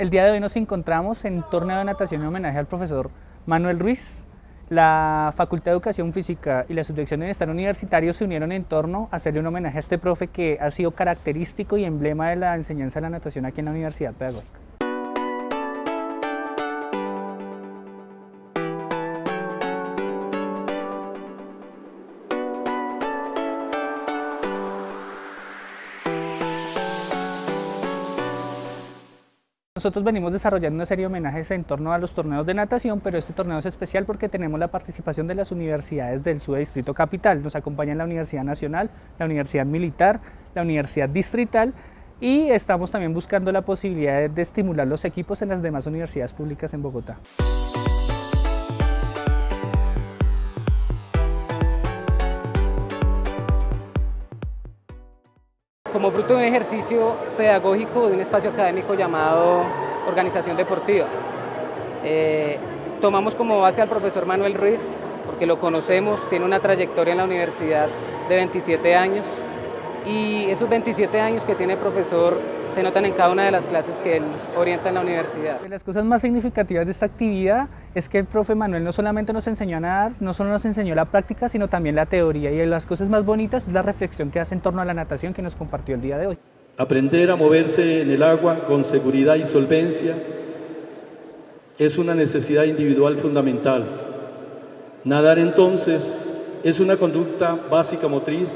El día de hoy nos encontramos en torneo de natación en homenaje al profesor Manuel Ruiz. La Facultad de Educación Física y la Subdirección de Bienestar Universitario se unieron en torno a hacerle un homenaje a este profe que ha sido característico y emblema de la enseñanza de la natación aquí en la Universidad Pedagógica. Nosotros venimos desarrollando una serie de homenajes en torno a los torneos de natación, pero este torneo es especial porque tenemos la participación de las universidades del SUDE Distrito Capital. Nos acompañan la Universidad Nacional, la Universidad Militar, la Universidad Distrital y estamos también buscando la posibilidad de estimular los equipos en las demás universidades públicas en Bogotá. Como fruto de un ejercicio pedagógico de un espacio académico llamado Organización Deportiva. Eh, tomamos como base al profesor Manuel Ruiz, porque lo conocemos, tiene una trayectoria en la universidad de 27 años y esos 27 años que tiene el profesor se notan en cada una de las clases que él orienta en la universidad. Las cosas más significativas de esta actividad es que el profe Manuel no solamente nos enseñó a nadar, no solo nos enseñó la práctica, sino también la teoría. Y las cosas más bonitas es la reflexión que hace en torno a la natación que nos compartió el día de hoy. Aprender a moverse en el agua con seguridad y solvencia es una necesidad individual fundamental. Nadar entonces es una conducta básica motriz,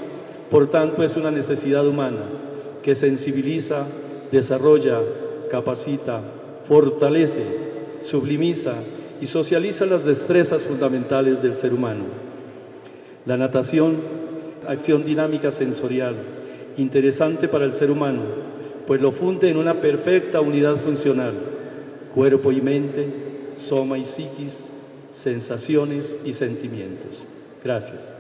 por tanto es una necesidad humana que sensibiliza, desarrolla, capacita, fortalece, sublimiza y socializa las destrezas fundamentales del ser humano. La natación, acción dinámica sensorial, interesante para el ser humano, pues lo funde en una perfecta unidad funcional, cuerpo y mente, soma y psiquis, sensaciones y sentimientos. Gracias.